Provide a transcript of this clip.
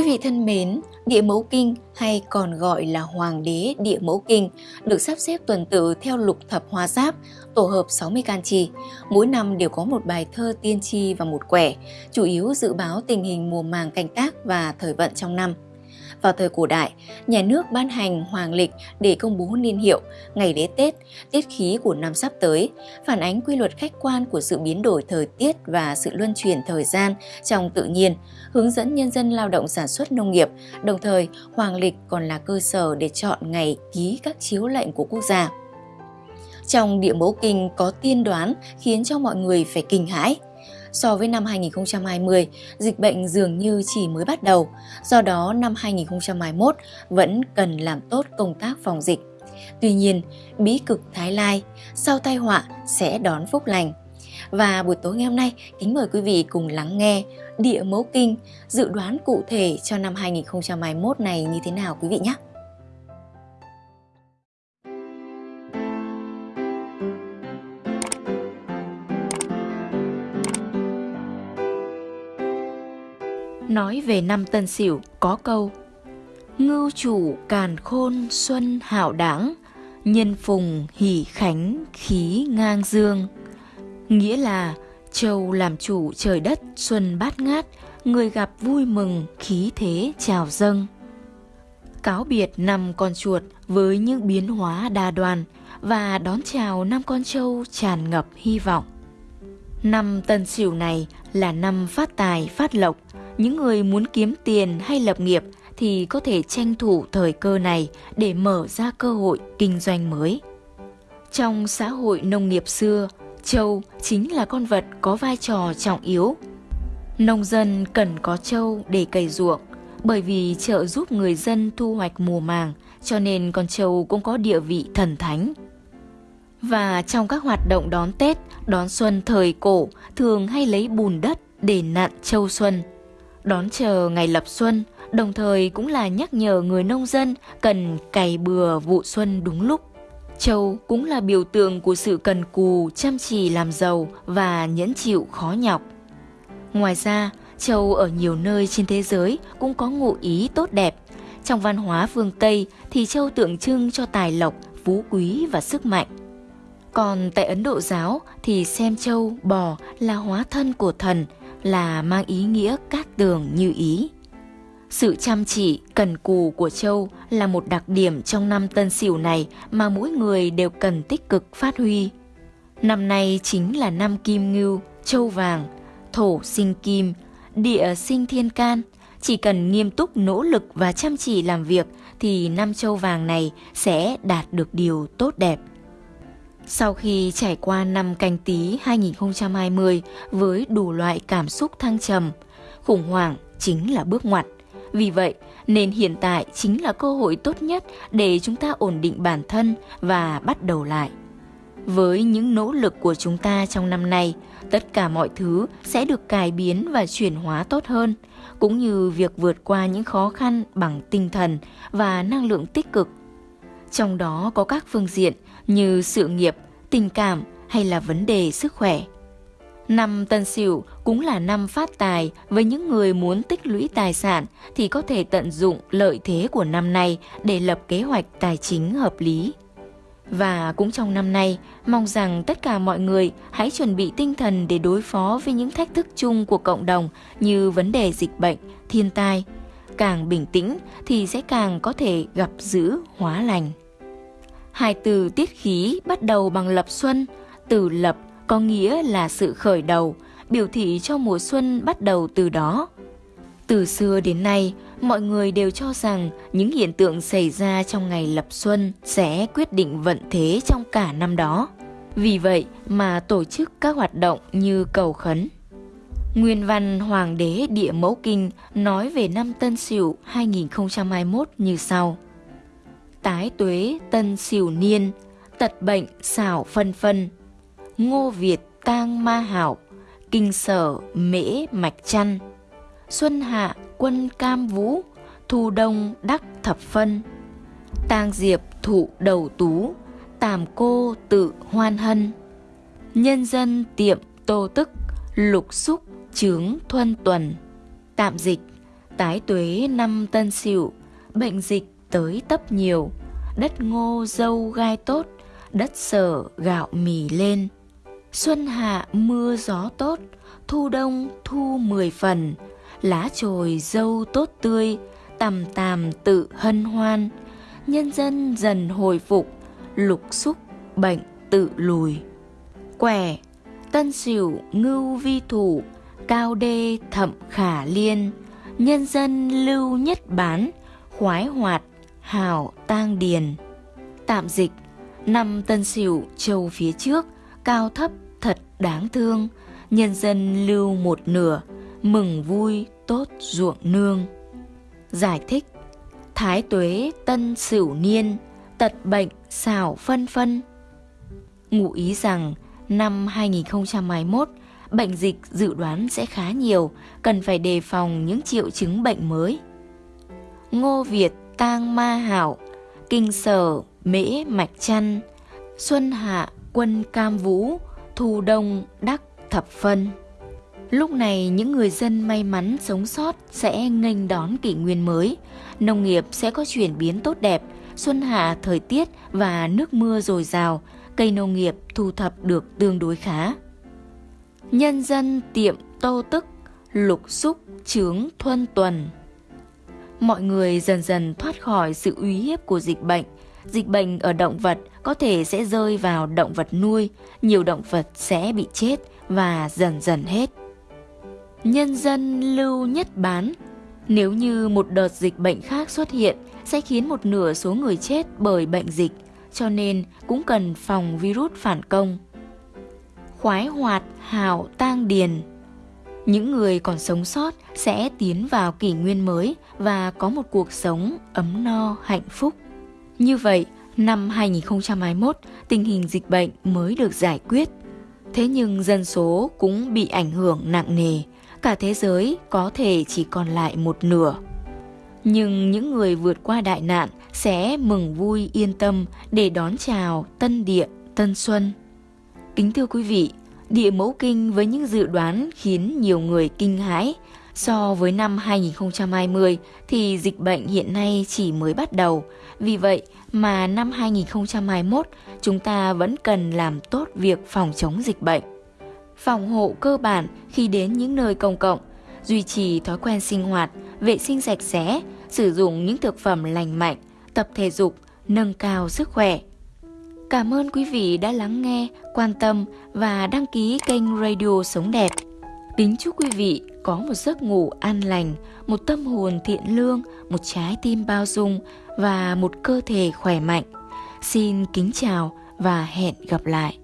Quý vị thân mến, Địa Mẫu Kinh hay còn gọi là Hoàng đế Địa Mẫu Kinh được sắp xếp tuần tự theo lục thập hoa giáp, tổ hợp 60 can chi. Mỗi năm đều có một bài thơ tiên tri và một quẻ, chủ yếu dự báo tình hình mùa màng canh tác và thời vận trong năm. Vào thời cổ đại, nhà nước ban hành hoàng lịch để công bố niên hiệu, ngày lễ Tết, tiết khí của năm sắp tới, phản ánh quy luật khách quan của sự biến đổi thời tiết và sự luân chuyển thời gian trong tự nhiên, hướng dẫn nhân dân lao động sản xuất nông nghiệp. Đồng thời, hoàng lịch còn là cơ sở để chọn ngày ký các chiếu lệnh của quốc gia. Trong địa mẫu kinh có tiên đoán khiến cho mọi người phải kinh hãi – So với năm 2020, dịch bệnh dường như chỉ mới bắt đầu, do đó năm 2021 vẫn cần làm tốt công tác phòng dịch. Tuy nhiên, bí cực Thái Lai, sau tai họa sẽ đón phúc lành. Và buổi tối ngày hôm nay, kính mời quý vị cùng lắng nghe Địa Mẫu Kinh dự đoán cụ thể cho năm 2021 này như thế nào quý vị nhé. Nói về năm Tân Sửu có câu, Ngưu chủ càn khôn xuân hảo đảng, Nhân phùng hỷ khánh khí ngang dương. Nghĩa là châu làm chủ trời đất xuân bát ngát, Người gặp vui mừng khí thế chào dâng. Cáo biệt năm con chuột với những biến hóa đa đoàn Và đón chào năm con trâu tràn ngập hy vọng. Năm Tân Sửu này là năm phát tài phát lộc những người muốn kiếm tiền hay lập nghiệp thì có thể tranh thủ thời cơ này để mở ra cơ hội kinh doanh mới. Trong xã hội nông nghiệp xưa, trâu chính là con vật có vai trò trọng yếu. Nông dân cần có trâu để cày ruộng, bởi vì trợ giúp người dân thu hoạch mùa màng, cho nên con trâu cũng có địa vị thần thánh. Và trong các hoạt động đón Tết, đón xuân thời cổ thường hay lấy bùn đất để nặn châu xuân – Đón chờ ngày lập xuân, đồng thời cũng là nhắc nhở người nông dân cần cày bừa vụ xuân đúng lúc. Châu cũng là biểu tượng của sự cần cù, chăm chỉ làm giàu và nhẫn chịu khó nhọc. Ngoài ra, châu ở nhiều nơi trên thế giới cũng có ngụ ý tốt đẹp. Trong văn hóa phương Tây thì châu tượng trưng cho tài lộc, phú quý và sức mạnh. Còn tại Ấn Độ giáo thì xem châu, bò là hóa thân của thần – là mang ý nghĩa cát tường như ý. Sự chăm chỉ, cần cù của Châu là một đặc điểm trong năm tân sửu này mà mỗi người đều cần tích cực phát huy. Năm nay chính là năm kim ngưu, châu vàng, thổ sinh kim, địa sinh thiên can. Chỉ cần nghiêm túc nỗ lực và chăm chỉ làm việc thì năm châu vàng này sẽ đạt được điều tốt đẹp. Sau khi trải qua năm canh tí 2020 với đủ loại cảm xúc thăng trầm, khủng hoảng chính là bước ngoặt. Vì vậy, nên hiện tại chính là cơ hội tốt nhất để chúng ta ổn định bản thân và bắt đầu lại. Với những nỗ lực của chúng ta trong năm nay, tất cả mọi thứ sẽ được cải biến và chuyển hóa tốt hơn, cũng như việc vượt qua những khó khăn bằng tinh thần và năng lượng tích cực. Trong đó có các phương diện như sự nghiệp, tình cảm hay là vấn đề sức khỏe. Năm Tân Sửu cũng là năm phát tài với những người muốn tích lũy tài sản thì có thể tận dụng lợi thế của năm nay để lập kế hoạch tài chính hợp lý. Và cũng trong năm nay, mong rằng tất cả mọi người hãy chuẩn bị tinh thần để đối phó với những thách thức chung của cộng đồng như vấn đề dịch bệnh, thiên tai. Càng bình tĩnh thì sẽ càng có thể gặp giữ hóa lành. Hai từ tiết khí bắt đầu bằng lập xuân, từ lập có nghĩa là sự khởi đầu, biểu thị cho mùa xuân bắt đầu từ đó. Từ xưa đến nay, mọi người đều cho rằng những hiện tượng xảy ra trong ngày lập xuân sẽ quyết định vận thế trong cả năm đó. Vì vậy mà tổ chức các hoạt động như cầu khấn. Nguyên văn Hoàng đế Địa Mẫu Kinh nói về năm Tân Sửu 2021 như sau tái tuế tân sửu niên, tật bệnh xảo phân phân. Ngô Việt tang ma hảo, kinh sở mễ mạch chăn. Xuân hạ quân cam vũ, thu đông đắc thập phân. Tang diệp thụ đầu tú, tàm cô tự hoan hân. Nhân dân tiệm tô tức, lục xúc chướng thuân tuần. Tạm dịch, Tái tuế năm tân sửu, bệnh dịch tới tấp nhiều, đất ngô dâu gai tốt, đất sở gạo mì lên. Xuân hạ mưa gió tốt, thu đông thu mười phần, lá trồi dâu tốt tươi, tằm tàm tự hân hoan, nhân dân dần hồi phục, lục xúc bệnh tự lùi. Quẻ, tân sửu ngưu vi thủ, cao đê thậm khả liên, nhân dân lưu nhất bán, khoái hoạt, hảo tang điền. Tạm dịch, năm tân sửu châu phía trước, cao thấp thật đáng thương, nhân dân lưu một nửa, mừng vui tốt ruộng nương. Giải thích Thái tuế tân sửu niên, tật bệnh xảo phân phân. Ngụ ý rằng năm 2021, bệnh dịch dự đoán sẽ khá nhiều, cần phải đề phòng những triệu chứng bệnh mới. Ngô Việt tang ma hảo, kinh sở mễ mạch chăn, xuân hạ quân cam vũ, thu đông đắc thập phân. Lúc này những người dân may mắn sống sót sẽ nghênh đón kỷ nguyên mới, nông nghiệp sẽ có chuyển biến tốt đẹp, xuân hạ thời tiết và nước mưa dồi dào, cây nông nghiệp thu thập được tương đối khá. Nhân dân tiệm tô tức, lục xúc trướng thuân tuần. Mọi người dần dần thoát khỏi sự uy hiếp của dịch bệnh. Dịch bệnh ở động vật có thể sẽ rơi vào động vật nuôi, nhiều động vật sẽ bị chết và dần dần hết. Nhân dân lưu nhất bán Nếu như một đợt dịch bệnh khác xuất hiện sẽ khiến một nửa số người chết bởi bệnh dịch, cho nên cũng cần phòng virus phản công. Khoái hoạt, hào, tang điền những người còn sống sót sẽ tiến vào kỷ nguyên mới và có một cuộc sống ấm no, hạnh phúc. Như vậy, năm 2021, tình hình dịch bệnh mới được giải quyết. Thế nhưng dân số cũng bị ảnh hưởng nặng nề, cả thế giới có thể chỉ còn lại một nửa. Nhưng những người vượt qua đại nạn sẽ mừng vui yên tâm để đón chào tân địa, tân xuân. Kính thưa quý vị, địa mẫu kinh với những dự đoán khiến nhiều người kinh hãi. So với năm 2020 thì dịch bệnh hiện nay chỉ mới bắt đầu. Vì vậy mà năm 2021 chúng ta vẫn cần làm tốt việc phòng chống dịch bệnh phòng hộ cơ bản khi đến những nơi công cộng, duy trì thói quen sinh hoạt, vệ sinh sạch sẽ, sử dụng những thực phẩm lành mạnh, tập thể dục, nâng cao sức khỏe. Cảm ơn quý vị đã lắng nghe, quan tâm và đăng ký kênh Radio Sống Đẹp. Kính chúc quý vị có một giấc ngủ an lành, một tâm hồn thiện lương, một trái tim bao dung và một cơ thể khỏe mạnh. Xin kính chào và hẹn gặp lại.